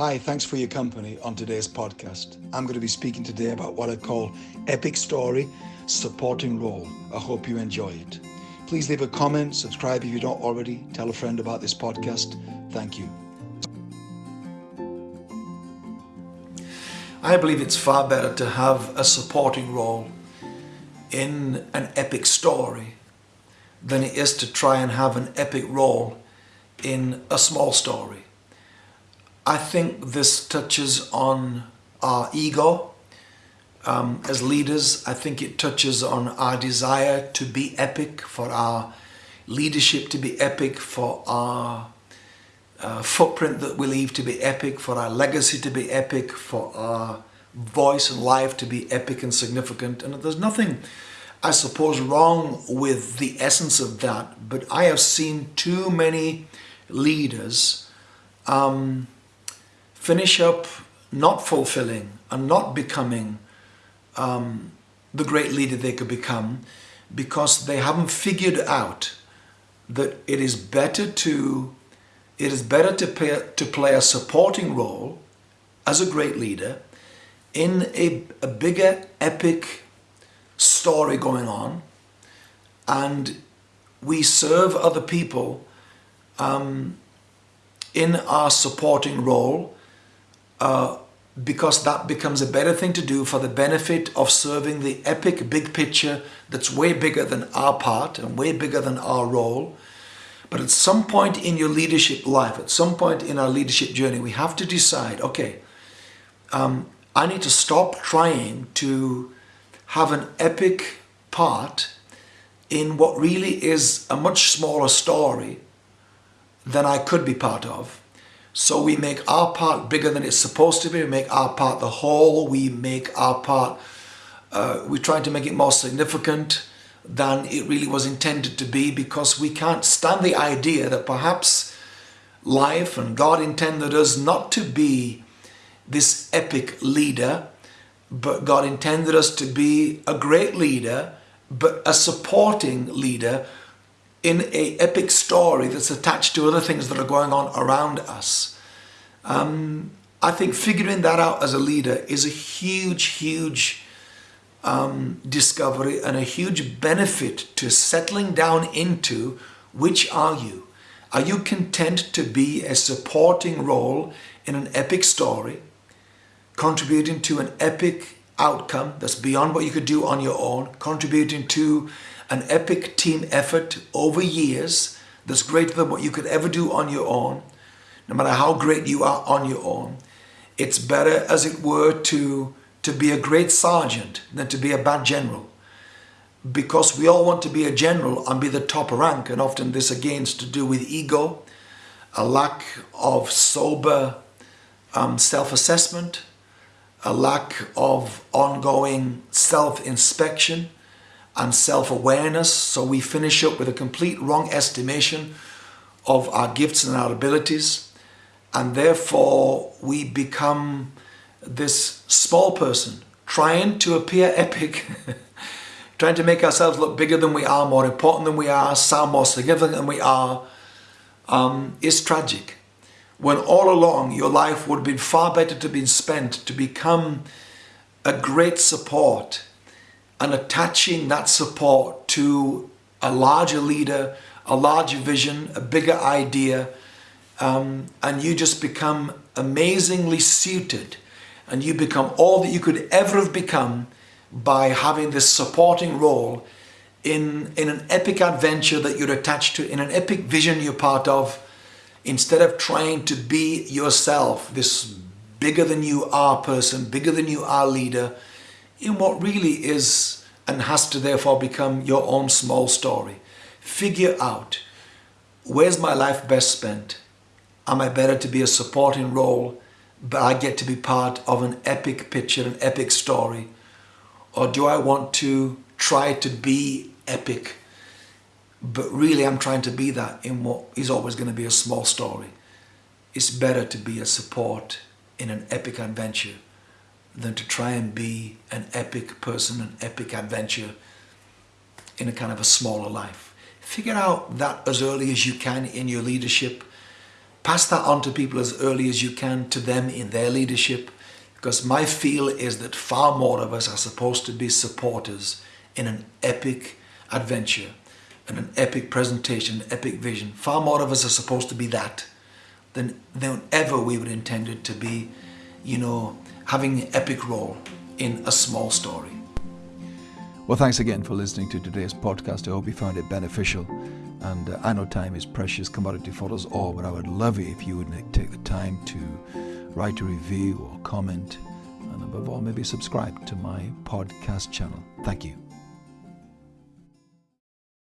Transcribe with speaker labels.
Speaker 1: Hi, thanks for your company on today's podcast. I'm going to be speaking today about what I call epic story, supporting role. I hope you enjoy it. Please leave a comment, subscribe if you don't already, tell a friend about this podcast. Thank you.
Speaker 2: I believe it's far better to have a supporting role in an epic story than it is to try and have an epic role in a small story. I think this touches on our ego um, as leaders. I think it touches on our desire to be epic, for our leadership to be epic, for our uh, footprint that we leave to be epic, for our legacy to be epic, for our voice and life to be epic and significant. And there's nothing, I suppose, wrong with the essence of that, but I have seen too many leaders um, finish up not fulfilling and not becoming um, the great leader they could become because they haven't figured out that it is better to it is better to play, to play a supporting role as a great leader in a, a bigger epic story going on and we serve other people um, in our supporting role uh, because that becomes a better thing to do for the benefit of serving the epic big picture that's way bigger than our part and way bigger than our role. But at some point in your leadership life, at some point in our leadership journey, we have to decide, okay, um, I need to stop trying to have an epic part in what really is a much smaller story than I could be part of so we make our part bigger than it's supposed to be. We make our part the whole. We make our part, uh, we're trying to make it more significant than it really was intended to be because we can't stand the idea that perhaps life and God intended us not to be this epic leader, but God intended us to be a great leader, but a supporting leader in a epic story that's attached to other things that are going on around us. Um, I think figuring that out as a leader is a huge, huge um, discovery and a huge benefit to settling down into which are you? Are you content to be a supporting role in an epic story, contributing to an epic outcome that's beyond what you could do on your own, contributing to an epic team effort over years that's greater than what you could ever do on your own, no matter how great you are on your own. It's better, as it were, to, to be a great sergeant than to be a bad general. Because we all want to be a general and be the top rank, and often this again is to do with ego, a lack of sober um, self-assessment, a lack of ongoing self-inspection, and self-awareness. So we finish up with a complete wrong estimation of our gifts and our abilities. And therefore we become this small person trying to appear epic, trying to make ourselves look bigger than we are, more important than we are, sound more significant than we are, um, is tragic. When all along your life would have been far better to be spent to become a great support and attaching that support to a larger leader, a larger vision, a bigger idea, um, and you just become amazingly suited. And you become all that you could ever have become by having this supporting role in, in an epic adventure that you're attached to, in an epic vision you're part of, instead of trying to be yourself, this bigger than you are person, bigger than you are leader, in what really is and has to therefore become your own small story. Figure out, where's my life best spent? Am I better to be a supporting role, but I get to be part of an epic picture, an epic story? Or do I want to try to be epic, but really I'm trying to be that in what is always going to be a small story? It's better to be a support in an epic adventure than to try and be an epic person, an epic adventure in a kind of a smaller life. Figure out that as early as you can in your leadership pass that on to people as early as you can to them in their leadership because my feel is that far more of us are supposed to be supporters in an epic adventure and an epic presentation, an epic vision. Far more of us are supposed to be that than, than ever we were intended to be, you know, having an epic role in a small story.
Speaker 1: Well, thanks again for listening to today's podcast. I hope you found it beneficial. And uh, I know time is precious commodity for us all, but I would love it if you would take the time to write a review or comment, and above all, maybe subscribe to my podcast channel. Thank you.